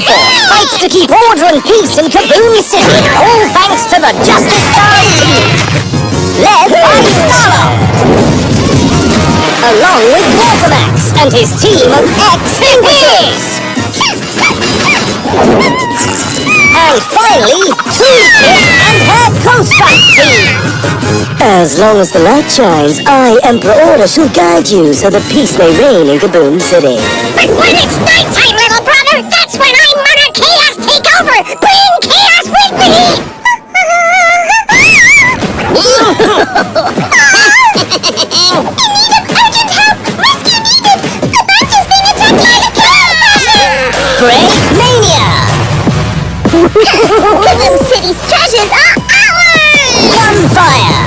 Force fights to keep order and peace in Kaboom City, all thanks to the Justice Stars team. Led by Starlo. Along with Watermax and his team of ex-Imbeciles. And finally, Toolkit and her Fight team. As long as the light shines, I, Emperor Order, shall guide you so that peace may reign in Kaboom City. But when it's nighttime, little brother, that's when I Great Mania! Kaboom City's treasures are ours! Gunfire!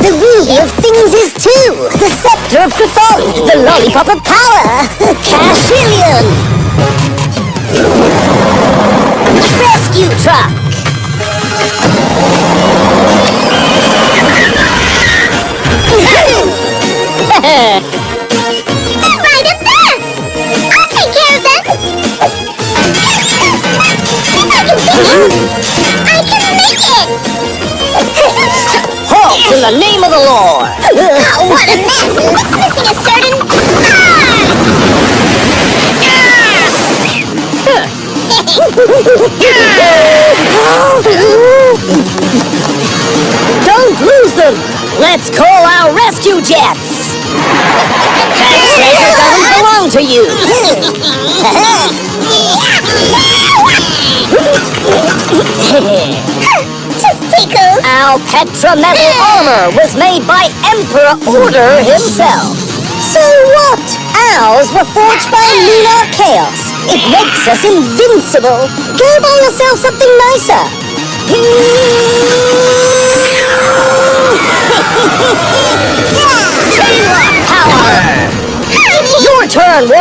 The ruby of things is two! The scepter of Griffon! The lollipop of power! Cashillion! I can make it! Halt in the name of the Lord! Oh, what a mess! It's missing a certain... Don't lose them! Let's call our rescue jets! That treasure doesn't belong to you! Just tickles! Our Petra metal armor was made by Emperor Order himself. So what? Ours were forged by lunar chaos. It makes us invincible. Go buy yourself something nicer. Power! Your turn!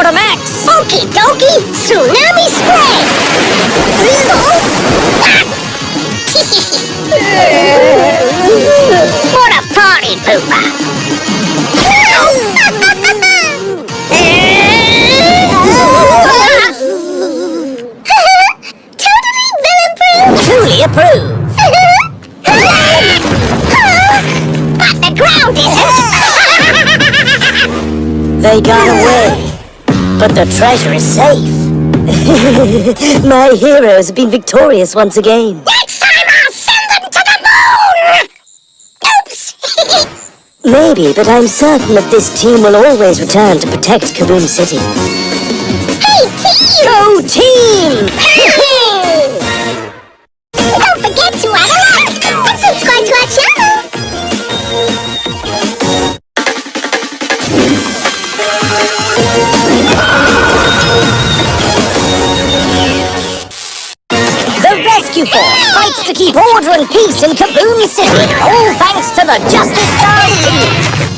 Okie dokie! Tsunami spray! Villain-proof! Truly approved! but the ground isn't! They got away, but the treasure is safe. My heroes have been victorious once again. Next time I'll send them to the moon! Oops! Maybe, but I'm certain that this team will always return to protect Kaboom City. hey, team! Go team! Force fights to keep order and peace in Kaboom City, all thanks to the Justice Stars team.